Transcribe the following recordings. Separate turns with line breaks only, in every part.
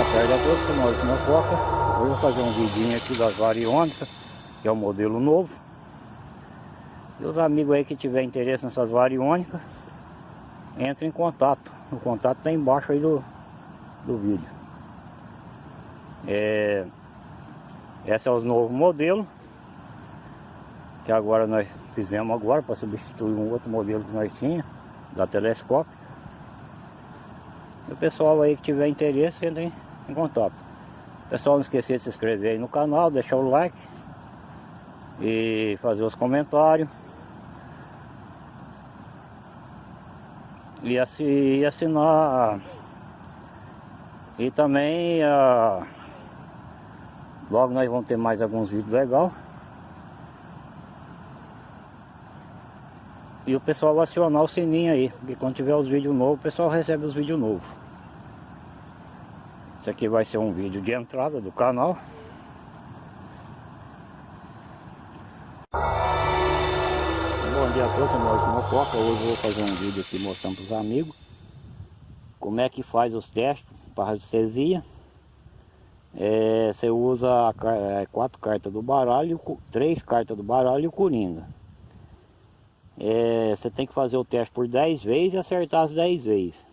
Boa tarde a todos, sou Maurício Mococa. Hoje eu vou fazer um vidinho aqui das variônicas, que é o modelo novo. E os amigos aí que tiver interesse nessas variônicas, entre em contato. O contato está embaixo aí do, do vídeo. É, esse é os novos modelos. Que agora nós fizemos agora para substituir um outro modelo que nós tinha da telescópio. O pessoal aí que tiver interesse, entre em contato. Pessoal, não esquecer de se inscrever aí no canal, deixar o like e fazer os comentários. E, assi, assinar e também uh, logo nós vamos ter mais alguns vídeos legais. E o pessoal vai acionar o sininho aí, porque quando tiver os vídeos novos, o pessoal recebe os vídeos novos. Isso aqui vai ser um vídeo de entrada do canal. Bom dia a todos, eu Maurício Mococa. Hoje eu vou fazer um vídeo aqui mostrando para os amigos como é que faz os testes para radiestesia. É, você usa é, quatro cartas do baralho, três cartas do baralho e o coringa. É, você tem que fazer o teste por 10 vezes e acertar as 10 vezes.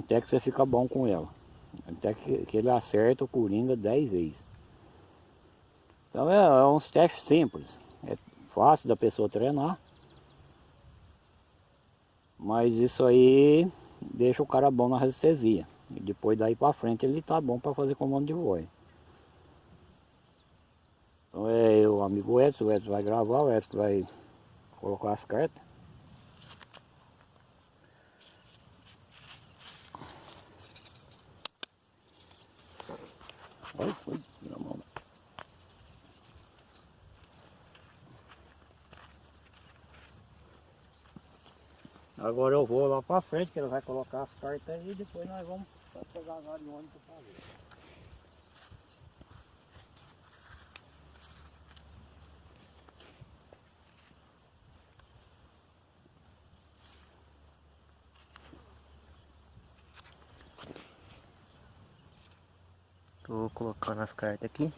Até que você fica bom com ela. Até que, que ele acerta o Coringa 10 vezes. Então é, é uns testes simples. É fácil da pessoa treinar. Mas isso aí deixa o cara bom na resistencia. E depois daí para frente ele tá bom para fazer comando de voz. Então é o amigo Edson, o Edson vai gravar, o Edson vai colocar as cartas. Agora eu vou lá pra frente, que ele vai colocar as cartas aí e depois nós vamos pegar as ariônicas pra ver. Tô colocando as cartas aqui.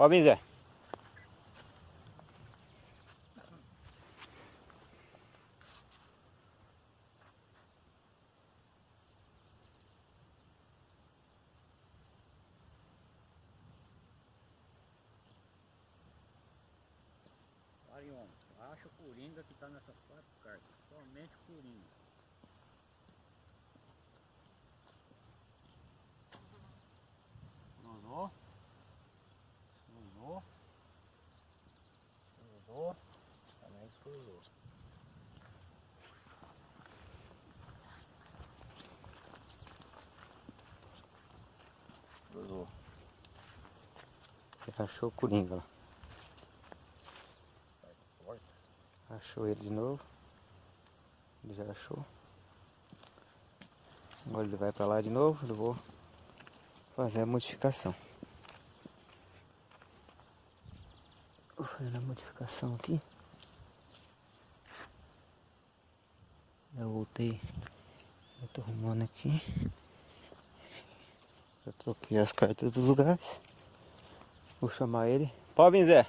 Pode vir, Zé. Acha o Coringa que está nessas quatro cartas, somente Coringa. Cruzou. Cruzou. Cruzou. Também cruzou. Cruzou. Achou o Coringa lá. Achou ele de novo. Ele já achou. Agora ele vai pra lá de novo. Eu vou fazer a modificação. Fazer a modificação aqui. Eu voltei. Eu tô arrumando aqui. Eu troquei as cartas dos lugares. Vou chamar ele. Pode vir, Zé.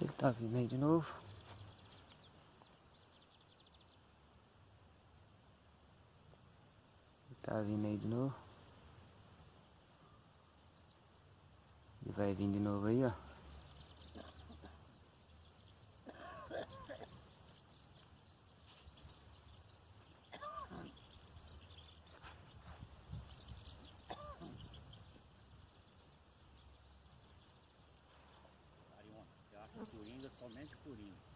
Ele tá vindo aí de novo. Ele tá vindo aí de novo.
vai vir de novo aí, ó.
Arion, você acha coringa, somente coringa.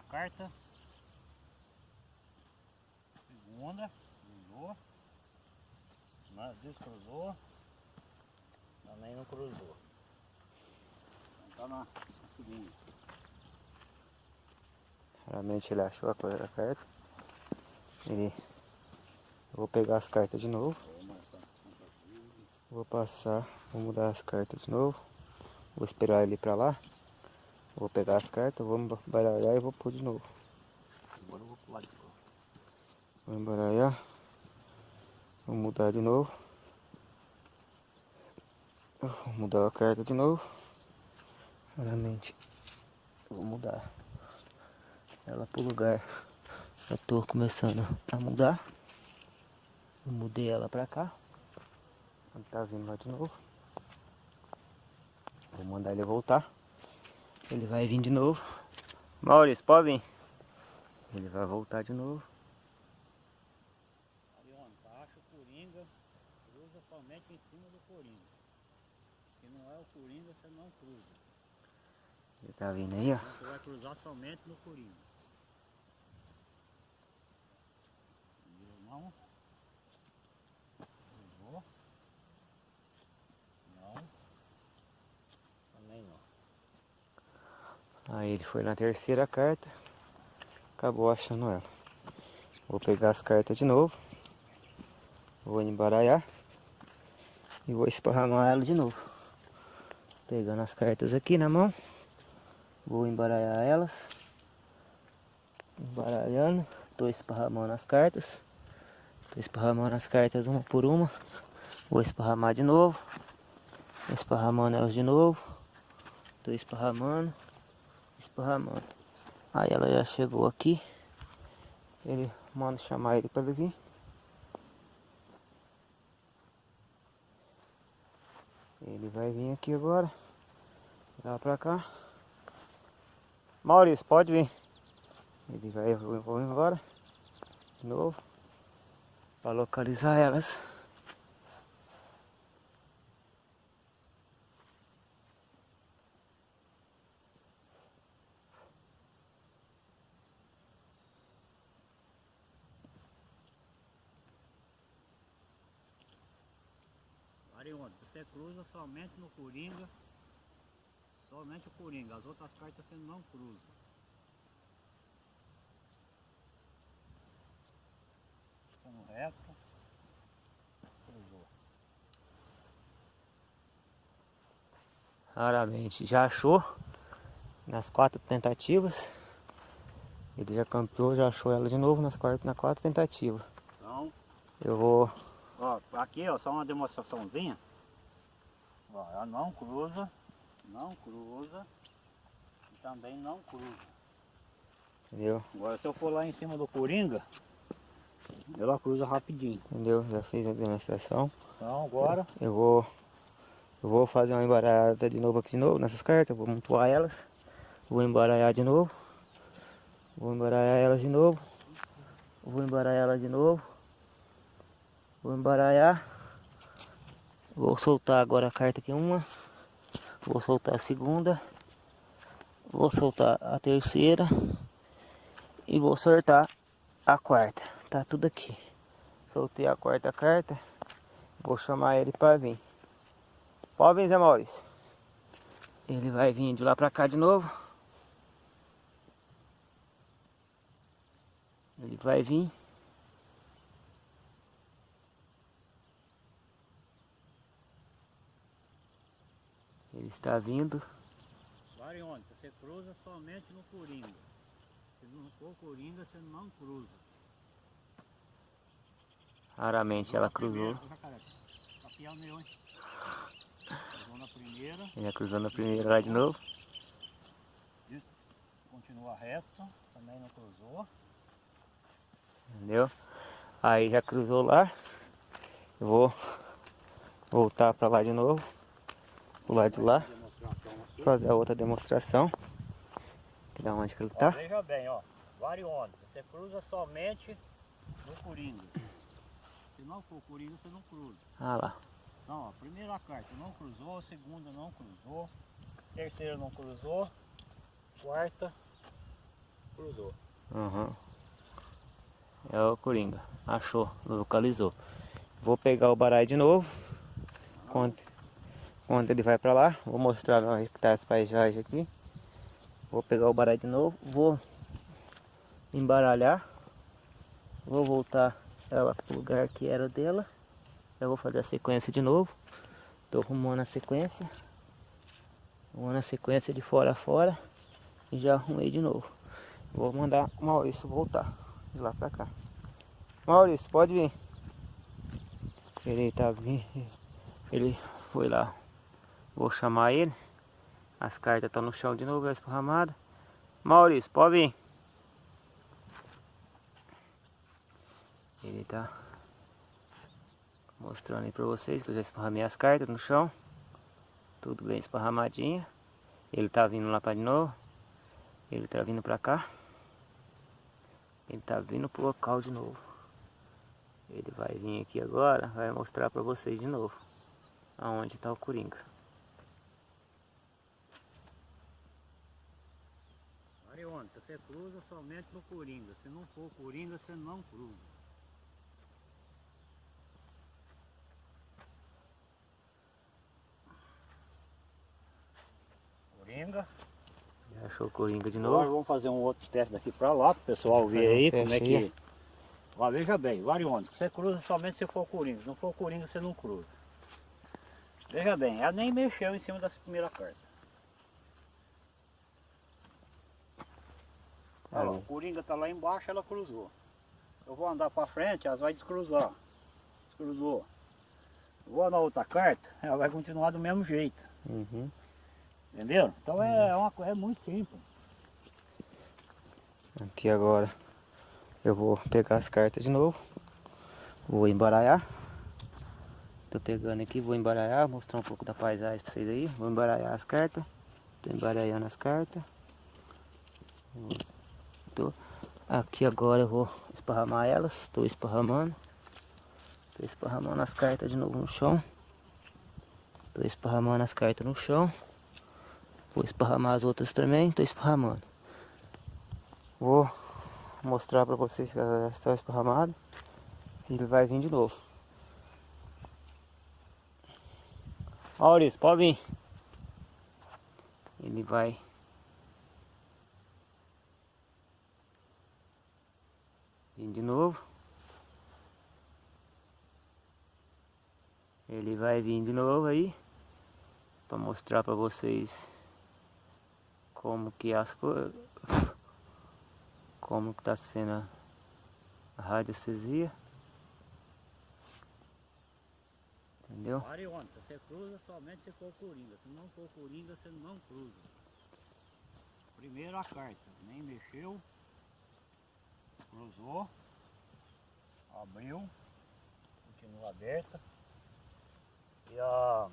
Primeira carta. Segunda, cruzou. Mas descruzou. Também não cruzou. Então tá na segunda.
Realmente ele achou a cor carta. Eu vou pegar as cartas de novo. Vou passar, vou mudar as cartas de novo. Vou esperar ele pra lá. Vou pegar as cartas, vou embaralhar e vou pôr de novo.
Agora eu vou pular de novo.
Vou embaralhar. Vou mudar de novo. Vou mudar a carta de novo. Realmente. Vou mudar ela pro lugar. Eu tô começando a mudar. Eu mudei ela pra cá. Ele tá vindo lá de novo. Vou mandar ele voltar. Ele vai vir de novo. Maurício, pode vir. Ele vai voltar de novo.
Arion, acha o coringa, cruza somente em cima do coringa. Se não é o coringa, você não cruza.
Ele tá vindo aí, ó.
Você vai cruzar somente no coringa. Entendeu? Não. Cruzou. Não. Também não.
Aí ele foi na terceira carta. Acabou achando ela. Vou pegar as cartas de novo. Vou embaralhar. E vou esparramar ela de novo. Pegando as cartas aqui na mão. Vou embaralhar elas. Embaralhando. Tô esparramando as cartas. Tô esparramando as cartas uma por uma. Vou esparramar de novo. Esparramando elas de novo. Tô esparramando. Esparramando. Aí ela já chegou aqui. Ele manda chamar ele para ele vir. Ele vai vir aqui agora. Lá pra cá. Maurício, pode vir. Ele vai, vou embora. De novo. Pra localizar elas.
Arion, você cruza somente no coringa. Somente o coringa. As outras cartas você não cruza. No reto. Cruzou.
Raramente já achou. Nas quatro tentativas. Ele já campeou, já achou ela de novo nas quatro, na quatro tentativas.
Então,
Eu vou.
ó, aqui ó, só uma demonstraçãozinha. Ela não cruza, não cruza e também não cruza.
Entendeu?
Agora se eu for lá em cima do coringa, ela cruza rapidinho.
Entendeu? Já fiz a demonstração.
Então agora,
Eu vou. Eu vou fazer uma embaralhada de novo aqui de novo nessas cartas. Vou montuar elas. Vou embaralhar de novo. Vou embaralhar elas de novo. Vou embaralhar elas de novo. Vou embaralhar. Vou soltar agora a carta aqui uma. Vou soltar a segunda. Vou soltar a terceira. E vou soltar a quarta. Tá tudo aqui. Soltei a quarta carta. Vou chamar ele para vir. Pode vir, Zé Maurício. Ele vai vir de lá pra cá de novo. Ele vai vir. Ele está vindo.
Varione, você cruza somente no coringa. Se não for coringa, você não cruza.
Raramente ela cruzou.
Cruzou na primeira,
já cruzou na primeira lá de novo.
continua reto, também não cruzou.
Entendeu? Aí já cruzou lá. Eu vou voltar pra lá de novo. O lado de lá. Fazer a outra demonstração. Que da onde que ele tá.
Ó, veja bem, ó. Variônica. Você cruza somente no Coringa. Se não for Coringa, você não cruza.
Ah lá.
Então, ó, primeira carta não cruzou, segunda não cruzou, terceira não cruzou, quarta cruzou.
Uhum. É o Coringa. Achou, localizou. Vou pegar o baralho de novo. Quando, quando ele vai pra lá, vou mostrar onde que tá as paisagens aqui. Vou pegar o baralho de novo, vou embaralhar. Vou voltar ela pro lugar que era dela. Eu vou fazer a sequência de novo. Tô arrumando a sequência. Arrumando a sequência de fora a fora. E já arrumei de novo. Vou mandar o Maurício voltar de lá pra cá. Maurício, pode vir. Ele tá vindo. Ele foi lá. Vou chamar ele. As cartas estão no chão de novo, já esparramadas. Maurício, pode vir. Ele tá mostrando aí pra vocês que eu já esparramei as cartas no chão. Tudo bem esparramadinho. Ele tá vindo lá pra de novo. Ele tá vindo pra cá. Ele tá vindo pro local de novo. Ele vai vir aqui agora, vai mostrar pra vocês de novo. Aonde tá o Coringa.
Variônica, você cruza somente no Coringa. Se não for Coringa, você não cruza. Coringa.
Já achou o Coringa de
Agora
novo?
vamos fazer um outro teste daqui pra lá, pro pessoal ver
um
aí como é que... Ó, veja bem, variônica, você cruza somente se for Coringa. Se não for Coringa, você não cruza. Veja bem, ela nem mexeu em cima dessa primeira carta. Olha lá, o Coringa tá lá embaixo, ela cruzou. Eu vou andar pra frente, ela vai descruzar. Descruzou. Eu vou na outra carta, ela vai continuar do mesmo jeito.
Uhum.
Entendeu? Então é, uma coisa é muito simples.
Aqui agora eu vou pegar as cartas de novo. Vou embaralhar. Tô pegando aqui, vou embaralhar, mostrar um pouco da paisagem pra vocês aí. Vou embaralhar as cartas. Tô embaralhando as cartas. Tô. Aqui agora eu vou esparramar elas. Tô esparramando. Tô esparramando as cartas de novo no chão. Tô esparramando as cartas no chão. Vou esparramar as outras também. Tô esparramando. Vou mostrar pra vocês que ela já está esparramada. E ele vai vir de novo. Maurício, pode vir. Ele vai. Vir de novo. Ele vai vir de novo aí. Pra mostrar pra vocês como que as coisas como que tá sendo a- a radiestesia. Entendeu?
Variônica, você cruza somente se for Coringa. Se não for Coringa, você não cruza. Primeira carta, nem mexeu. Cruzou. Abriu. Continua aberta. E a...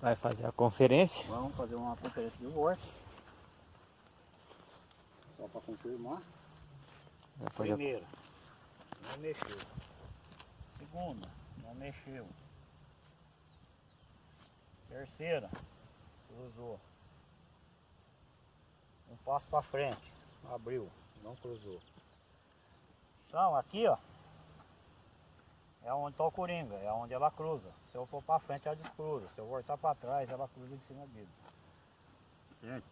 Vai fazer a conferência.
vamos fazer uma conferência de voto. Só para confirmar. Primeira, não mexeu. Segunda, não mexeu. Terceira, cruzou. Um passo para frente, abriu, não cruzou. Então, aqui ó, é onde está o coringa, é onde ela cruza. Se eu for para frente, ela descruza. Se eu voltar para trás, ela cruza em cima dele. Certo?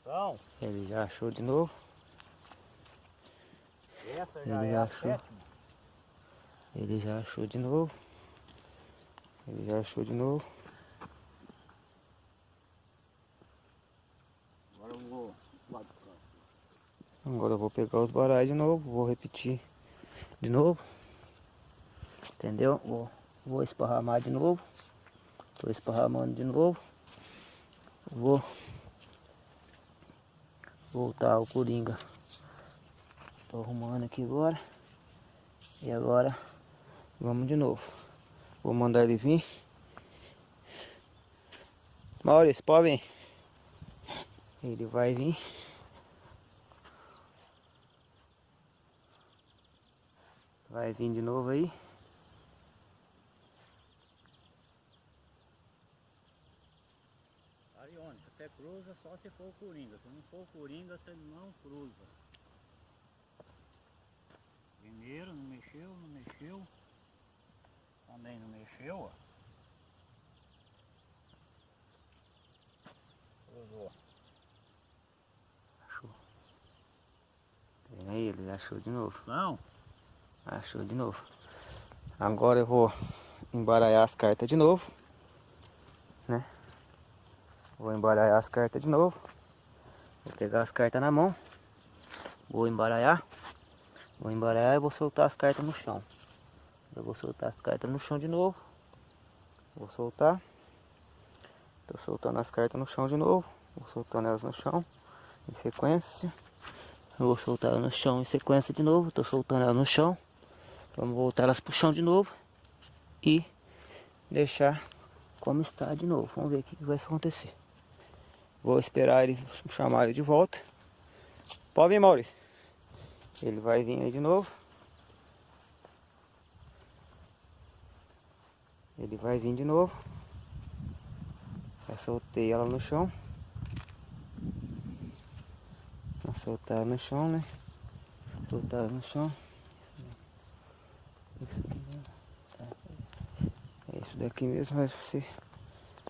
Então,
Ele já achou de novo.
essa já
Ele
é a
achou.
sétima.
Ele já achou de novo. Ele já achou de novo.
Agora eu vou lá do canto.
Agora eu vou pegar os baralhos de novo. Vou repetir de novo. Entendeu? Vou, vou esparramar de novo. Tô esparramando de novo. Vou voltar o Coringa Tô arrumando aqui agora. E agora vamos de novo. Vou mandar ele vir. Maurício, pode vir. Ele vai vir. Vai vir de novo aí.
Arione, você cruza só se for o Coringa. Se não for o Coringa, você não cruza. Primeiro, não mexeu, não mexeu. Também não mexeu, ó. Cruzou.
Achou. Tem aí, ele achou de novo.
Não?
Achou de novo. Agora eu vou embaralhar as cartas de novo. Né? Vou embaralhar as cartas de novo. Vou pegar as cartas na mão. Vou embaralhar. Vou embaralhar e vou soltar as cartas no chão. Eu vou soltar as cartas no chão de novo. Vou soltar. Tô soltando as cartas no chão de novo. Vou soltando elas no chão. Em sequência. Eu vou soltar no chão em sequência de novo. Tô soltando elas no chão. Vamos voltar elas pro chão de novo. E deixar como está de novo. Vamos ver o que vai acontecer. Vou esperar ele chamar ele de volta. Pode vir, Maurício. Ele vai vir aí de novo. Ele vai vir de novo. Já soltei ela no chão. Vou soltar no chão, né? Soltar no chão. É isso daqui mesmo, mas você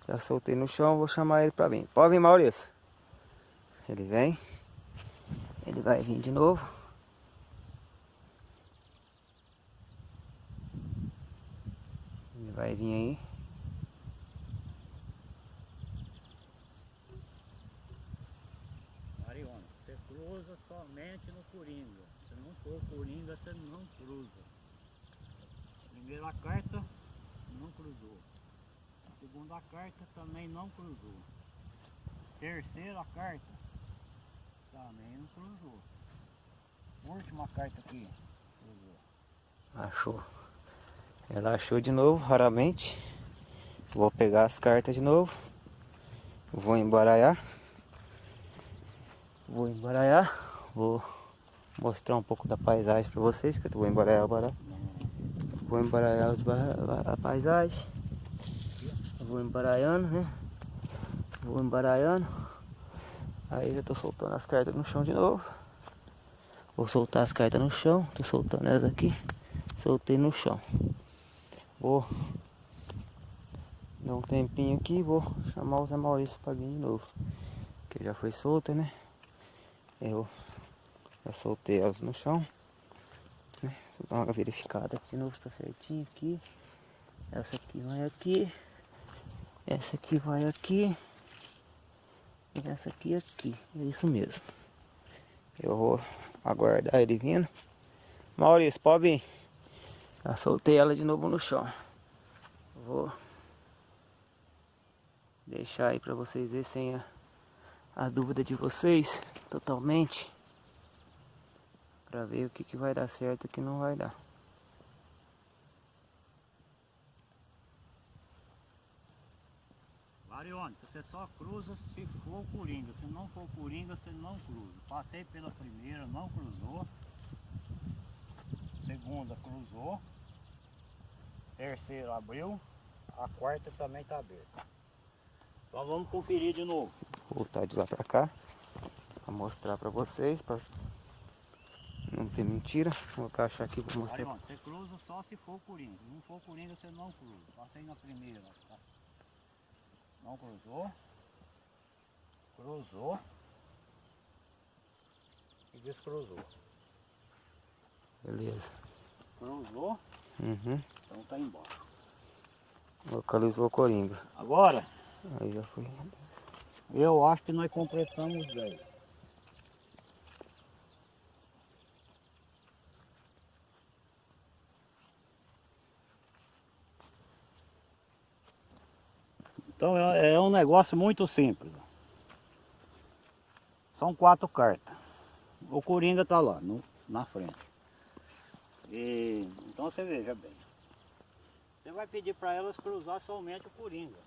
já soltei no chão, vou chamar ele pra vir. Pode vir, Maurício. Ele vem. Ele vai vir de novo. Ele vai vir aí.
Arione, você cruza somente no Coringa. Se não for Coringa, você não cruza. Primeira carta, não cruzou. Segunda carta também não cruzou. Terceira carta, também não cruzou. Última carta aqui, cruzou.
Achou. Ela achou de novo, raramente. Vou pegar as cartas de novo. Vou embaralhar. Vou embaralhar. Vou mostrar um pouco da paisagem para vocês, que eu vou embaralhar agora. Vou embaralhar a paisagem. Vou embaralhando, né? Vou embaralhando. Aí já tô soltando as cartas no chão de novo. Vou soltar as cartas no chão. Tô soltando elas aqui. Soltei no chão. Vou dar um tempinho aqui vou chamar o Zé Maurício para vir de novo. Que já foi solta, né? Eu já soltei elas no chão. Dar uma verificada aqui de novo se tá certinho aqui. Essa aqui vai aqui. Essa aqui vai aqui. E essa aqui aqui. É isso mesmo. Eu vou aguardar ele vindo. Maurício, pode vir. Já soltei ela de novo no chão. Vou deixar aí pra vocês verem sem a, a dúvida de vocês totalmente. Pra ver o que, que vai dar certo e o que não vai dar.
Arione, você só cruza se for Coringa. Se não for Coringa, você não cruza. Passei pela primeira, não cruzou. Segunda cruzou. Terceira abriu. A quarta também está aberta. Então vamos conferir de novo.
Vou voltar de lá pra cá. Pra mostrar pra vocês. Pra não ter mentira. Vou encaixar aqui pra mostrar.
Arione, você cruza só se for Coringa. Se não for Coringa, você não cruza. Passei na primeira. tá? Não cruzou. Cruzou. E descruzou.
Beleza.
Cruzou.
Uhum.
Então tá embaixo.
Localizou o Coringa.
Agora,
Aí já foi.
eu acho que nós completamos 10. Então é, é um negócio muito simples. São quatro cartas. O Coringa tá lá. Não, na frente. E, então você veja bem. Você vai pedir para elas cruzar somente o coringa.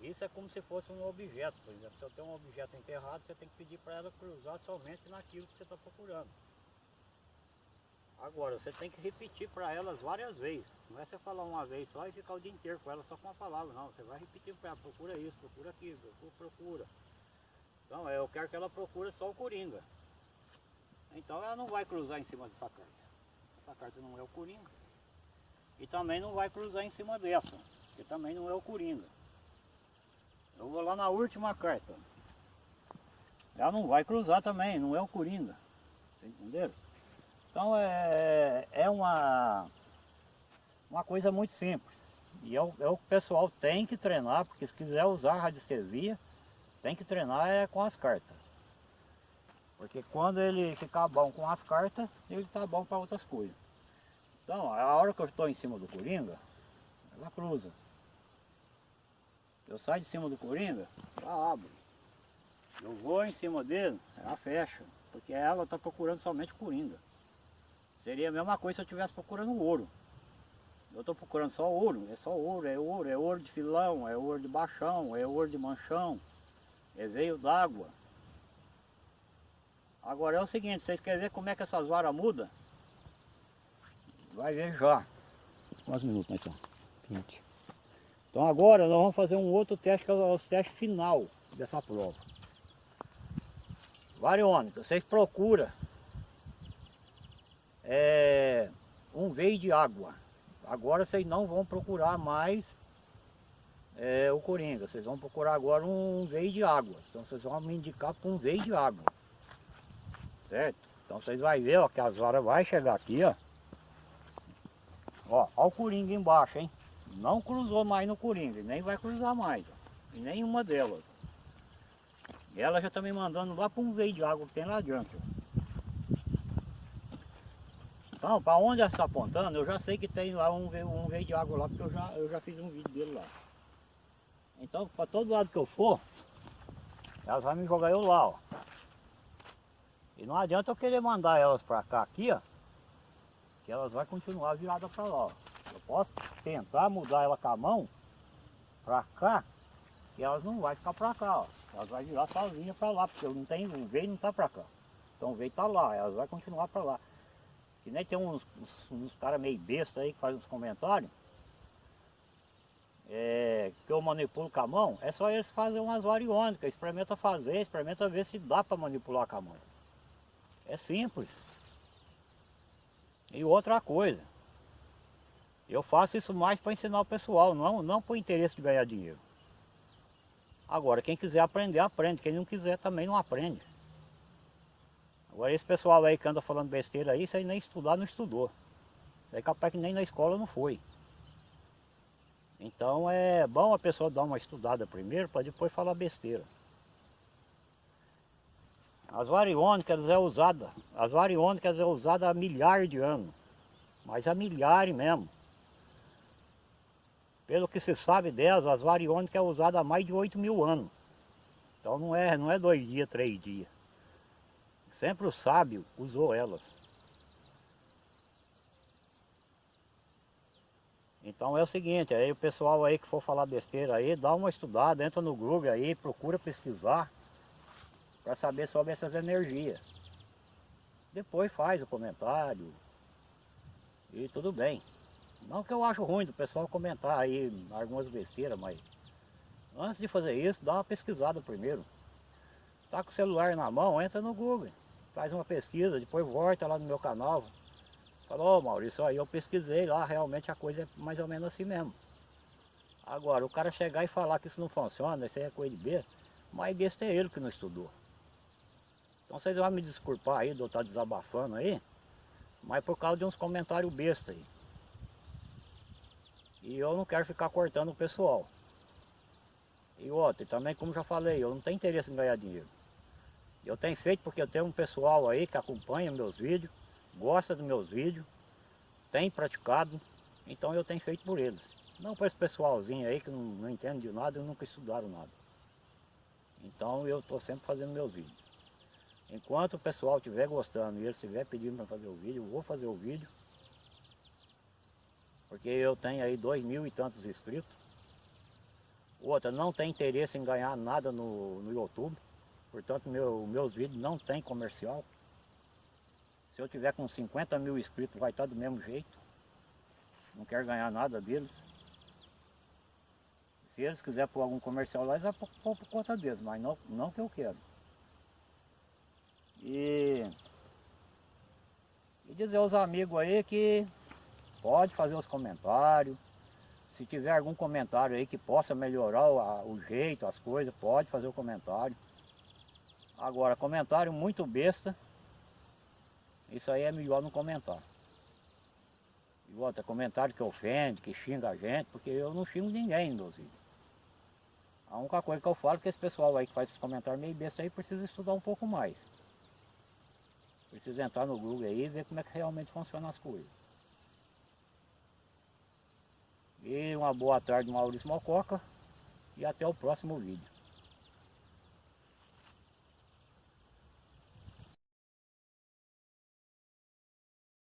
Isso é como se fosse um objeto, por exemplo. Se eu tenho um objeto enterrado, você tem que pedir para ela cruzar somente naquilo que você está procurando. Agora, você tem que repetir para elas várias vezes. Não é você falar uma vez só e ficar o dia inteiro com ela só com uma palavra, não. Você vai repetir para ela, procura isso, procura aquilo, procura, procura. Então, eu quero que ela procure só o coringa. Então, ela não vai cruzar em cima dessa carta. Essa carta não é o coringa. E também não vai cruzar em cima dessa, que também não é o coringa. Eu vou lá na última carta. Ela não vai cruzar também, não é o coringa. Entenderam? Então é, é uma, uma coisa muito simples. E é o, é o que o pessoal tem que treinar, porque se quiser usar radiestesia, tem que treinar é com as cartas. Porque quando ele ficar bom com as cartas, ele está bom para outras coisas. Então, a hora que eu estou em cima do Coringa, ela cruza. Eu saio de cima do Coringa, ela abre. Eu vou em cima dele, ela fecha. Porque ela está procurando somente o Coringa. Seria a mesma coisa se eu estivesse procurando ouro. Eu estou procurando só ouro, é só ouro, é ouro, é ouro de filão, é ouro de baixão, é ouro de manchão, é veio d'água. Agora é o seguinte, vocês querem ver como é que essas varas mudam? Vai ver já. Quantos minutos estamos? 20. Então agora nós vamos fazer um outro teste, que é o teste final dessa prova. Variônica, vocês procuram é, um veio de água. Agora vocês não vão procurar mais é, o coringa, vocês vão procurar agora um veio de água. Então vocês vão me indicar para um veio de água. Certo? Então vocês vão ver ó, que as varas vai chegar aqui, ó. Ó, ó o coringa embaixo, hein? Não cruzou mais no coringa, nem vai cruzar mais, ó. Em nenhuma delas. E ela já está me mandando lá para um veio de água que tem lá adiante, ó. Então, para onde ela está apontando, eu já sei que tem lá um, um veio de água lá, porque eu já, eu já fiz um vídeo dele lá. Então, para todo lado que eu for, elas vão me jogar eu lá, ó. E não adianta eu querer mandar elas para cá aqui, ó, que elas vão continuar viradas para lá, ó. Eu posso tentar mudar ela com a mão para cá, que elas não vão ficar para cá, ó. Elas vão virar sozinha para lá, porque eu não tenho, o veio não está para cá. Então o veio está lá, elas vão continuar para lá. Que nem tem uns, uns, uns caras meio besta aí que fazem uns comentários. É, que eu manipulo com a mão, é só eles fazerem umas variônicas, experimenta fazer, experimenta ver se dá para manipular com a mão. É simples. E outra coisa, eu faço isso mais para ensinar o pessoal, não, não por interesse de ganhar dinheiro. Agora, quem quiser aprender, aprende. Quem não quiser também não aprende. Agora esse pessoal aí que anda falando besteira aí, isso aí nem estudar não estudou. Isso aí capaz que nem na escola não foi. Então é bom a pessoa dar uma estudada primeiro para depois falar besteira. As variônicas é usada, as variônicas é usada há milhares de anos. Mas há milhares mesmo. Pelo que se sabe delas, as variônicas é usada há mais de 8 mil anos. Então não é, não é dois dias, três dias. Sempre o sábio usou elas. Então é o seguinte, aí o pessoal aí que for falar besteira aí, dá uma estudada, entra no Google aí, procura pesquisar para saber sobre essas energias. Depois faz o comentário e tudo bem. Não que eu acho ruim do pessoal comentar aí algumas besteiras, mas antes de fazer isso, dá uma pesquisada primeiro. Tá com o celular na mão, entra no Google faz uma pesquisa, depois volta lá no meu canal. Falou, oh, Maurício, aí eu pesquisei lá, realmente a coisa é mais ou menos assim mesmo. Agora, o cara chegar e falar que isso não funciona, isso aí é coisa de besta, mas besta é ele que não estudou. Então vocês vão me desculpar aí de eu estar desabafando aí, mas por causa de uns comentários besta aí. E eu não quero ficar cortando o pessoal. E outra, também como já falei, eu não tenho interesse em ganhar dinheiro. Eu tenho feito porque eu tenho um pessoal aí que acompanha meus vídeos, gosta dos meus vídeos, tem praticado, então eu tenho feito por eles. Não para esse pessoalzinho aí que não, não entende de nada e nunca estudaram nada. Então eu estou sempre fazendo meus vídeos. Enquanto o pessoal estiver gostando e eles estiver pedindo para fazer o vídeo, eu vou fazer o vídeo. Porque eu tenho aí dois mil e tantos inscritos. Outra, não tem interesse em ganhar nada no, no YouTube. Portanto, meu, meus vídeos não tem comercial. Se eu tiver com 50 mil inscritos, vai estar do mesmo jeito. Não quero ganhar nada deles. Se eles quiserem pôr algum comercial lá, eles vão pôr por conta deles, mas não, não que eu quero. E, e dizer aos amigos aí que pode fazer os comentários. Se tiver algum comentário aí que possa melhorar o, o jeito, as coisas, pode fazer o comentário. Agora, comentário muito besta, isso aí é melhor não comentar. E outra, comentário que ofende, que xinga a gente, porque eu não xingo ninguém meus vídeos. A única coisa que eu falo é que esse pessoal aí que faz esses comentários meio besta aí precisa estudar um pouco mais. Precisa entrar no Google aí e ver como é que realmente funcionam as coisas. E uma boa tarde, Maurício Mococa. E até o próximo vídeo.